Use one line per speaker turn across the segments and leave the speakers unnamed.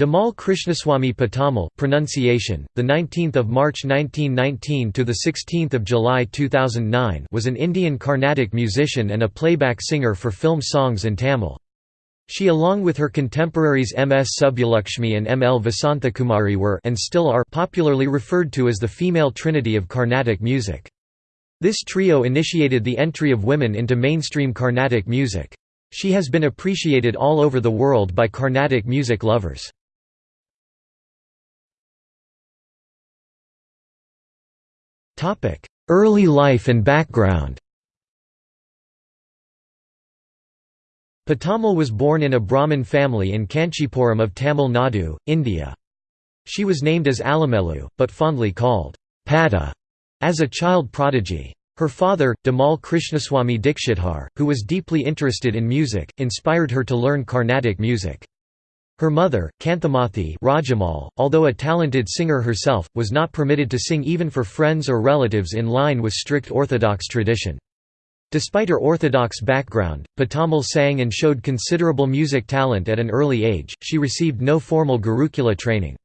Damal Krishnaswamy Pattammal pronunciation the 19th of March 1919 to the 16th of July 2009 was an Indian Carnatic musician and a playback singer for film songs in Tamil she along with her contemporaries M.S. Subbulakshmi and M.L. Vasanthakumari were and still are popularly referred to as the female trinity of Carnatic music. This trio initiated the entry of women into mainstream Carnatic music. She has been appreciated all over the world by Carnatic music lovers. Early life and background Pattammal was born in a Brahmin family in Kanchipuram of Tamil Nadu, India. She was named as Alamelu, but fondly called Pada as a child prodigy. Her father, Damal Krishnaswamy Dikshitar, who was deeply interested in music, inspired her to learn Carnatic music. Her mother, Kanthimathi Rajammal, although a talented singer herself, was not permitted to sing even for friends or relatives in line with strict orthodox tradition. Despite her orthodox background, Pattammal sang and showed considerable music talent at an early age, she received no formal Gurukula training.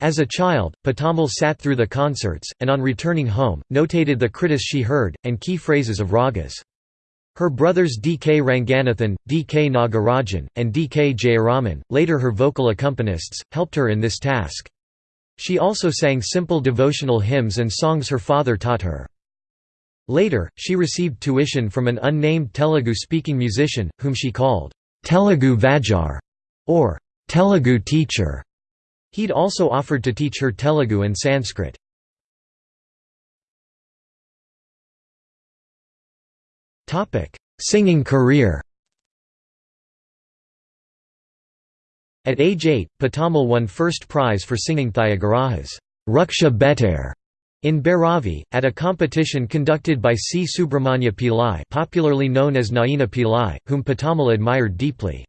As a child, Pattammal sat through the concerts, and on returning home, notated the kritis she heard, and key phrases of ragas. Her brothers D. K. Ranganathan, D. K. Nagarajan, and D. K. Jayaraman, later her vocal accompanists, helped her in this task. She also sang simple devotional hymns and songs her father taught her. Later, she received tuition from an unnamed Telugu-speaking musician, whom she called, Telugu Vadyar, or Telugu teacher. He'd also offered to teach her Telugu and Sanskrit. Singing career At age 8, Pattammal won first prize for singing Tyagaraja's Raksha Bettare in Bhairavi, at a competition conducted by C. Subramanya Pillai popularly known as Naina Pillai, whom Pattammal admired deeply.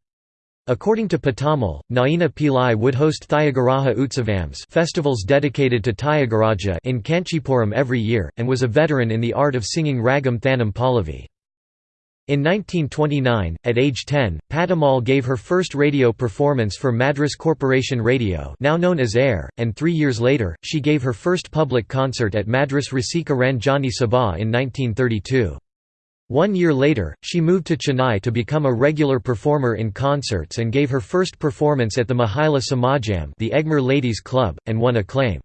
According to Pattammal, Naina Pillai would host Tyagaraja Utsavams festivals dedicated to Tyagaraja in Kanchipuram every year, and was a veteran in the art of singing Ragam Thanam Pallavi. In 1929, at age 10, Pattammal gave her first radio performance for Madras Corporation Radio now known as AIR, and three years later, she gave her first public concert at Madras Rasika Ranjani Sabha in 1932. One year later, she moved to Chennai to become a regular performer in concerts and gave her first performance at the Mahila Samajam the Egmore Ladies Club, and won acclaim.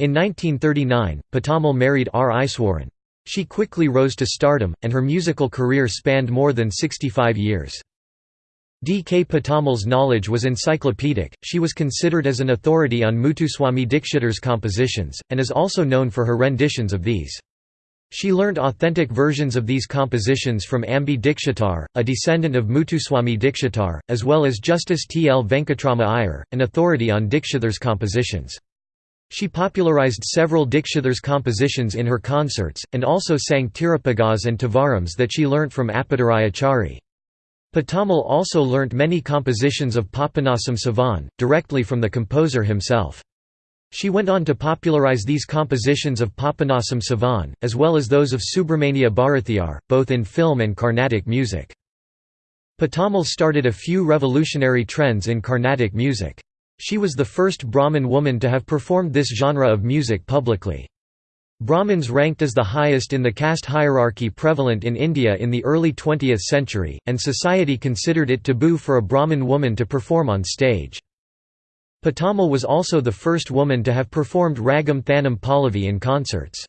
In 1939, Pattammal married R. Iswaran. She quickly rose to stardom, and her musical career spanned more than 65 years. D. K. Pattammal's knowledge was encyclopedic, she was considered as an authority on Muthuswamy Dikshitar's compositions, and is also known for her renditions of these. She learnt authentic versions of these compositions from Ambi Dikshitar, a descendant of Muthuswamy Dikshitar, as well as Justice T. L. Venkatrama Iyer, an authority on Dikshitar's compositions. She popularized several Dikshitar's compositions in her concerts, and also sang Thiruppugazh and Tevarams that she learnt from Appadurai Pattammal also learnt many compositions of Papanasam Sivan, directly from the composer himself. She went on to popularize these compositions of Papanasam Sivan, as well as those of Subramania Bharathiyar, both in film and Carnatic music. Pattammal started a few revolutionary trends in Carnatic music. She was the first Brahmin woman to have performed this genre of music publicly. Brahmins ranked as the highest in the caste hierarchy prevalent in India in the early 20th century, and society considered it taboo for a Brahmin woman to perform on stage. Pattammal was also the first woman to have performed Ragam Thanam Pallavi in concerts.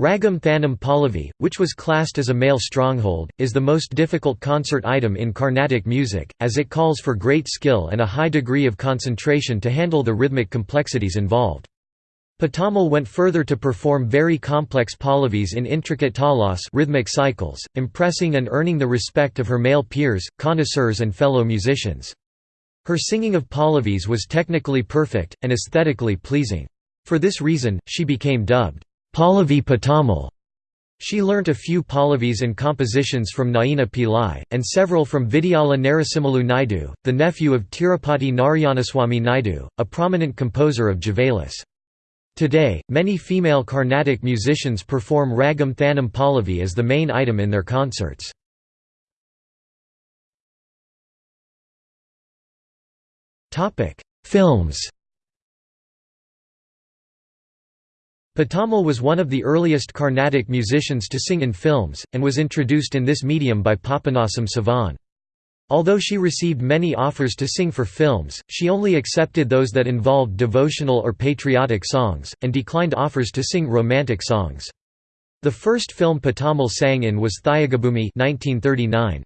Ragam Thanam Pallavi, which was classed as a male stronghold, is the most difficult concert item in Carnatic music, as it calls for great skill and a high degree of concentration to handle the rhythmic complexities involved. Pattammal went further to perform very complex pallavis in intricate talas rhythmic cycles, impressing and earning the respect of her male peers, connoisseurs and fellow musicians. Her singing of pallavis was technically perfect, and aesthetically pleasing. For this reason, she became dubbed, Pallavi Pattammal. She learnt a few Pallavis and compositions from Naina Pillai, and several from Vidyala Narasimhalu Naidu, the nephew of Tirupati Narayanaswamy Naidu, a prominent composer of Javalis. Today, many female Carnatic musicians perform Ragam Thanam Pallavi as the main item in their concerts. Films Pattammal was one of the earliest Carnatic musicians to sing in films, and was introduced in this medium by Papanasam Sivan. Although she received many offers to sing for films, she only accepted those that involved devotional or patriotic songs, and declined offers to sing romantic songs. The first film Pattammal sang in was Thyagabhoomi 1939.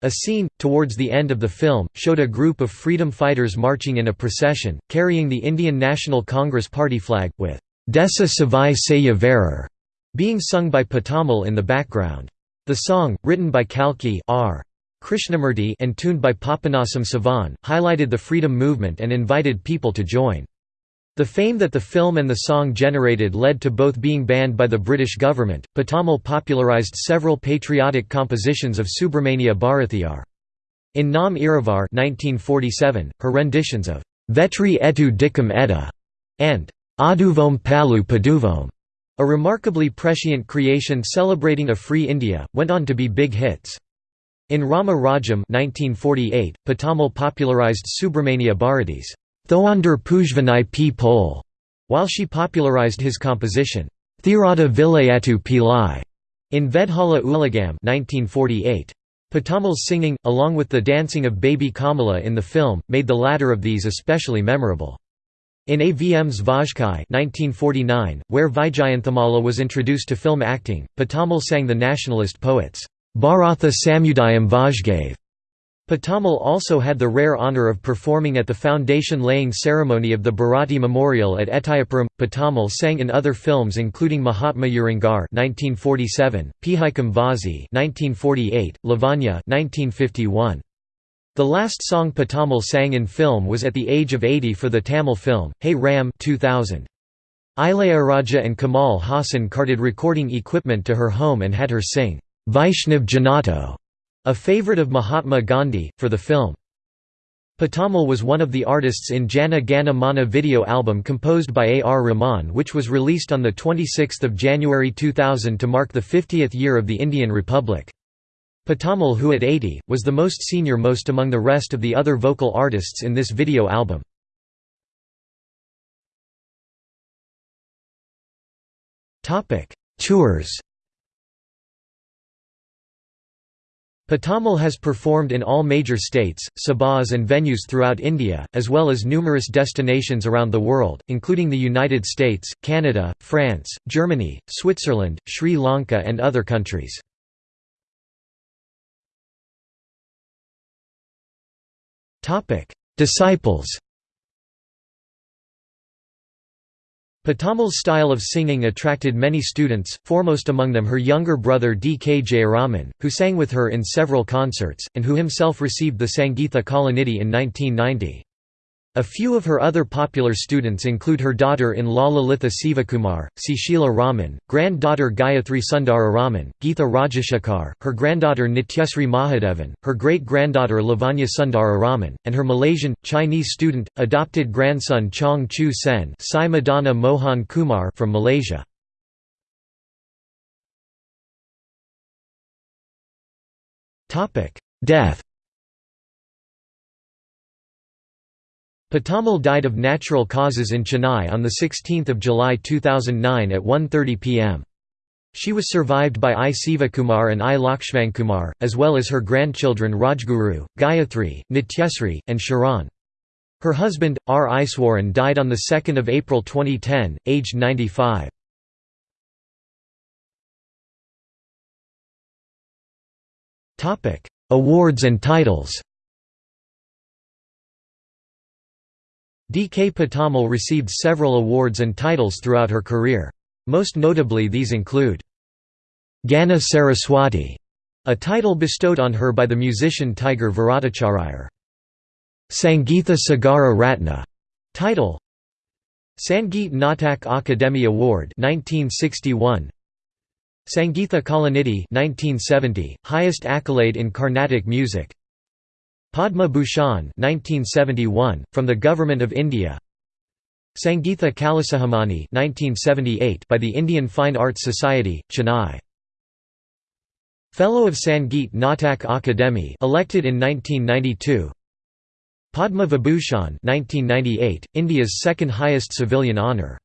A scene, towards the end of the film, showed a group of freedom fighters marching in a procession, carrying the Indian National Congress Party flag, with Desa Savai Saya Verer being sung by Pattammal in the background. The song, written by Kalki R. Krishnamurti and tuned by Papanasam Sivan, highlighted the freedom movement and invited people to join. The fame that the film and the song generated led to both being banned by the British government. Pattammal popularised several patriotic compositions of Subramania Bharathiyar. In Naam Iruvar 1947, her renditions of Vetri etu dikam etta and Aduvom Palu Paduvom, a remarkably prescient creation celebrating a free India, went on to be big hits. In Rama Rajyam 1948, Pattammal popularized Subramania Bharati's Thoandar Pujvanai P. Pole, while she popularized his composition, Thirada Vilayatu Pillai, in Vedhala Ulagam 1948. Pattammal's singing, along with the dancing of baby Kamala in the film, made the latter of these especially memorable. In AVM's Vazhkai 1949, where Vyjayanthimala was introduced to film acting, Pattammal sang the nationalist poets, Bharatha Samudayam Vazhgave. Pattammal also had the rare honour of performing at the foundation-laying ceremony of the Bharati Memorial at Ettayapuram. Pattammal sang in other films including Mahatma Urangar (1947), Pihaikam Vazi (1948), Lavanya (1951). The last song Pattammal sang in film was at the age of 80 for the Tamil film, Hey Ram 2000. Ilayaraja and Kamal Haasan carted recording equipment to her home and had her sing, Vaishnav Janato, a favourite of Mahatma Gandhi, for the film. Pattammal was one of the artists in Jana Gana Mana video album composed by A. R. Rahman which was released on 26 January 2000 to mark the 50th year of the Indian Republic. Pattammal who at 80, was the most senior most among the rest of the other vocal artists in this video album. Tours Pattammal has performed in all major states, sabhas and venues throughout India, as well as numerous destinations around the world, including the United States, Canada, France, Germany, Switzerland, Sri Lanka and other countries. Disciples Pattammal's style of singing attracted many students, foremost among them her younger brother D. K. Jayaraman, who sang with her in several concerts, and who himself received the Sangeetha Kalanidhi in 1990. A few of her other popular students include her daughter-in-law Lalitha Sivakumar, Sishila Raman, granddaughter Gayathri Sundara Raman, Geetha Rajashekhar, her granddaughter Nityasri Mahadevan, her great-granddaughter Lavanya Sundara Raman, and her Malaysian, Chinese student, adopted grandson Chong Chu Sen Sai Mohan Kumar from Malaysia. Death Pattammal died of natural causes in Chennai on 16 July 2009 at 1.30 pm. She was survived by I. Sivakumar and I. Lakshmankumar, as well as her grandchildren Rajguru, Gayatri, Nityasri, and Sharan. Her husband, R. Iswaran died on 2 April 2010, aged 95. Awards and titles D. K. Pattammal received several awards and titles throughout her career. Most notably these include Gana Saraswati, a title bestowed on her by the musician Tiger Varadachariar. Sangeetha Sagara Ratna, title Sangeet Natak Akademi Award 1961 Sangeetha Kalanidhi 1970 highest accolade in Carnatic music Padma Bhushan 1971 from the Government of India. Sangeetha Kalasikhamani 1978 by the Indian Fine Arts Society Chennai. Fellow of Sangeet Natak Akademi elected in 1992 Padma Vibhushan 1998, India's second highest civilian honour.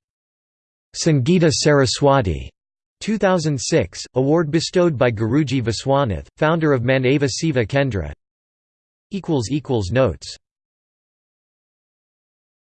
Sangeeta Saraswati 2006, award bestowed by Guruji Viswanath, founder of Manava Siva Kendra Notes